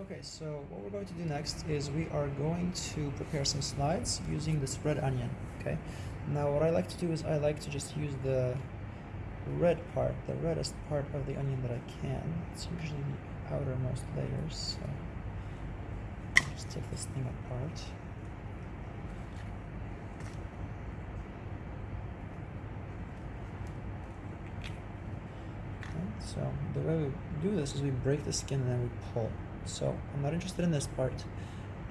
Okay, so what we're going to do next is we are going to prepare some slides using the spread onion, okay? Now what I like to do is I like to just use the red part, the reddest part of the onion that I can. It's usually the outermost layers, so I'll just take this thing apart. Okay, so the way we do this is we break the skin and then we pull. So I'm not interested in this part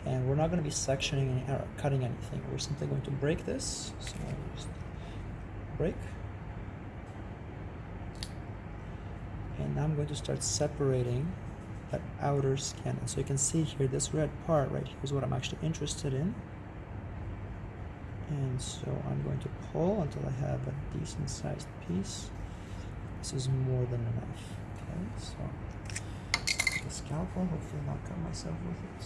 and we're not going to be sectioning or cutting anything. We're simply going to break this. So I'll just break. And now I'm going to start separating that outer skin. And so you can see here, this red part right here is what I'm actually interested in. And so I'm going to pull until I have a decent sized piece. This is more than enough. Okay, so the scalpel, hopefully not cut myself with it.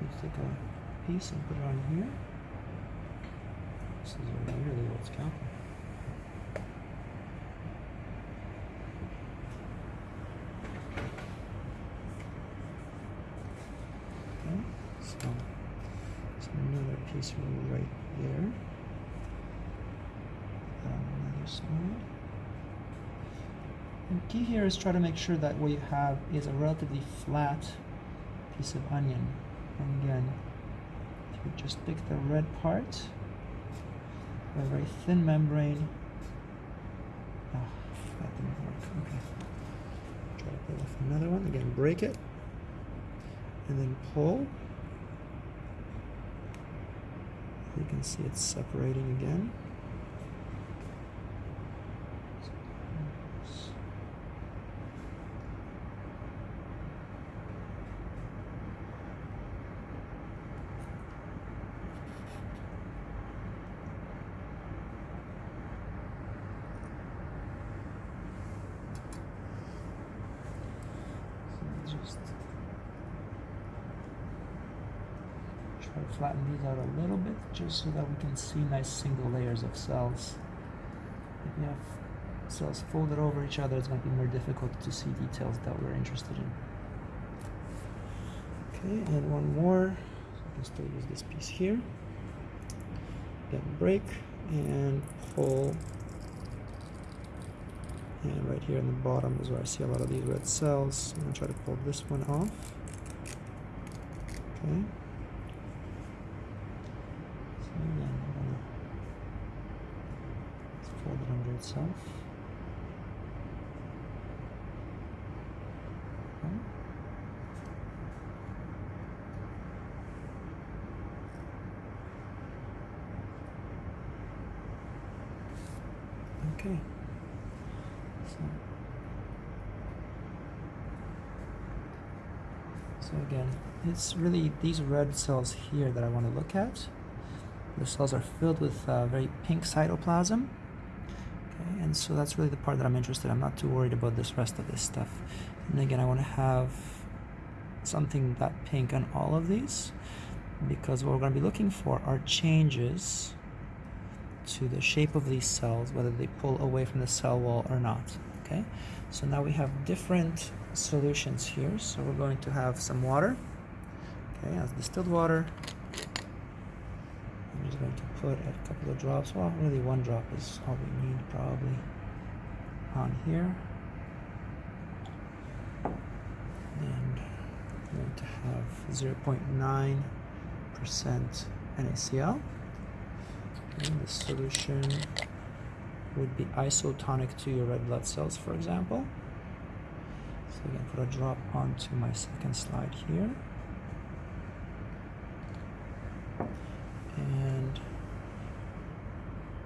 You take a piece and put it on here. This is a really old scalpel. Okay, so, so another piece right there. Put on another side. And key here is try to make sure that what you have is a relatively flat piece of onion. And again, if you just pick the red part, a very thin membrane. Ah, that didn't work. Okay. Try to pull off another one. Again, break it. And then pull. You can see it's separating again. Try to flatten these out a little bit just so that we can see nice single layers of cells. If you have cells folded over each other, it's going to be more difficult to see details that we're interested in. Okay, and one more. So I can still use this piece here. Get break and pull. And right here in the bottom is where I see a lot of these red cells. I'm going to try to pull this one off. Okay. So again, I'm gonna fold it under itself. Okay. Okay. So, so again, it's really these red cells here that I want to look at. The cells are filled with uh, very pink cytoplasm. Okay, and so that's really the part that I'm interested in. I'm not too worried about this rest of this stuff. And again, I want to have something that pink on all of these because what we're going to be looking for are changes to the shape of these cells, whether they pull away from the cell wall or not. Okay, so now we have different solutions here. So we're going to have some water. Okay, as distilled water. I'm just going to put a couple of drops. Well, really one drop is all we need probably on here. And I'm going to have 0.9% NaCl. And the solution would be isotonic to your red blood cells, for example. So again, put a drop onto my second slide here. And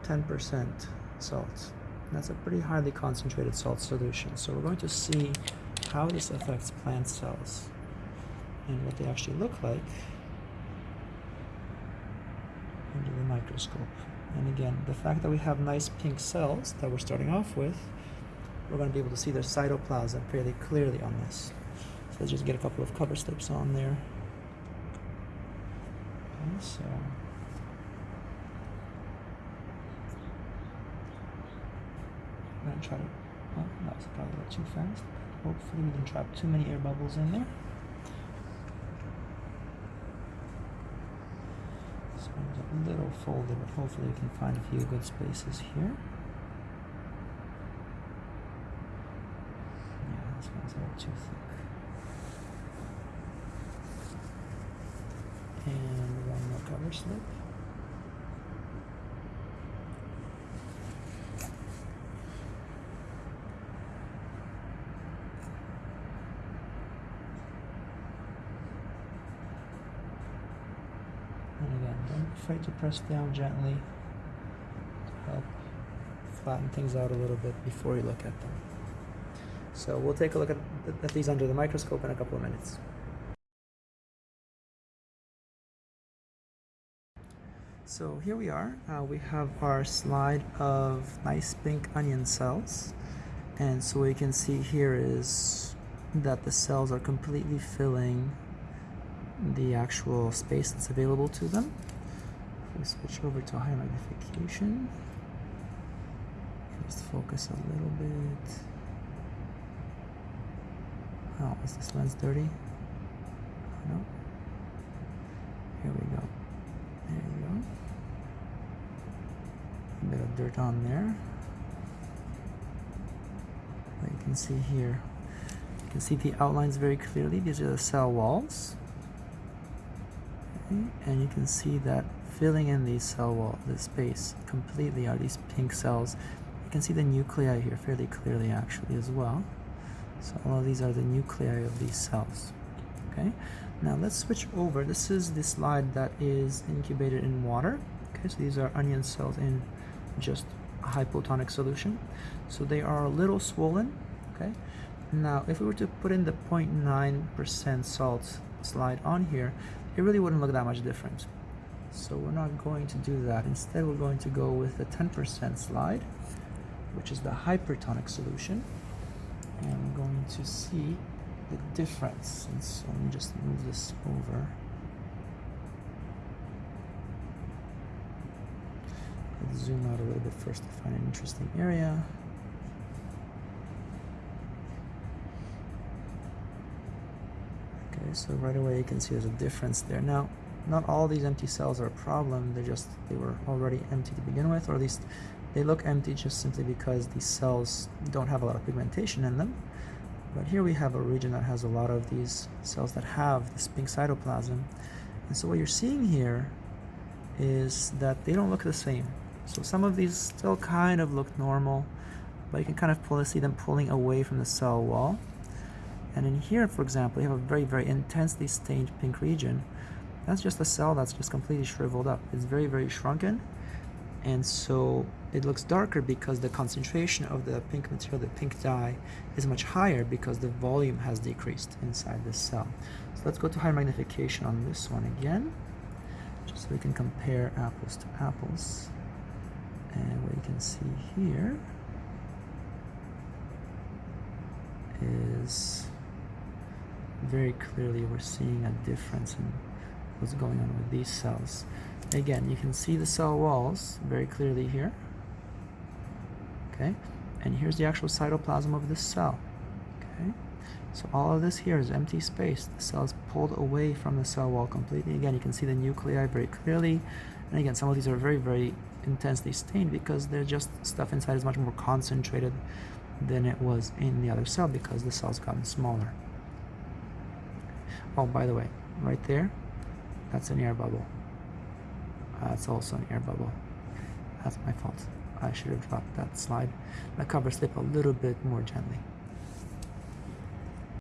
10% salt. That's a pretty highly concentrated salt solution. So we're going to see how this affects plant cells and what they actually look like And again, the fact that we have nice pink cells that we're starting off with, we're going to be able to see their cytoplasm fairly clearly on this. So let's just get a couple of cover slips on there. Okay, so I'm going to try to, oh, that was probably a little too fast. Hopefully we didn't trap too many air bubbles in there. So it's a little folded, but hopefully you can find a few good spaces here. Yeah, this one's a little too thick. And one more cover slip. And again, don't be afraid to press down gently to help flatten things out a little bit before you look at them. So we'll take a look at, at these under the microscope in a couple of minutes. So here we are. Uh, we have our slide of nice pink onion cells. And so what you can see here is that the cells are completely filling the actual space that's available to them. We switch over to high magnification, just focus a little bit. Oh, is this lens dirty? Oh, no. Here we go. There you go. A bit of dirt on there. But you can see here. You can see the outlines very clearly. These are the cell walls. And you can see that filling in these cell wall, the space completely are these pink cells. You can see the nuclei here fairly clearly actually as well. So all of these are the nuclei of these cells. Okay, now let's switch over. This is the slide that is incubated in water. Okay, so these are onion cells in just a hypotonic solution. So they are a little swollen. Okay, now if we were to put in the 0.9% salt slide on here, it really wouldn't look that much different. So we're not going to do that. Instead, we're going to go with the 10% slide, which is the hypertonic solution and I'm going to see the difference. And so let me just move this over. Let's zoom out a little bit first to find an interesting area. Okay, so right away you can see there's a difference there. Now, not all these empty cells are a problem. They're just, they were already empty to begin with, or at least they look empty just simply because these cells don't have a lot of pigmentation in them. But here we have a region that has a lot of these cells that have this pink cytoplasm. And so what you're seeing here is that they don't look the same. So some of these still kind of look normal, but you can kind of pull, see them pulling away from the cell wall. And in here, for example, you have a very, very intensely stained pink region. That's just a cell that's just completely shriveled up. It's very, very shrunken and so it looks darker because the concentration of the pink material, the pink dye, is much higher because the volume has decreased inside the cell. So let's go to high magnification on this one again, just so we can compare apples to apples. And what you can see here is very clearly we're seeing a difference in what's going on with these cells. Again, you can see the cell walls very clearly here. Okay, and here's the actual cytoplasm of this cell. Okay, so all of this here is empty space. The cell is pulled away from the cell wall completely. Again, you can see the nuclei very clearly. And again, some of these are very, very intensely stained because they're just stuff inside is much more concentrated than it was in the other cell because the cell's gotten smaller. Oh, by the way, right there, that's an air bubble. Uh, also an air bubble. That's my fault. I should have dropped that slide, the cover slip a little bit more gently.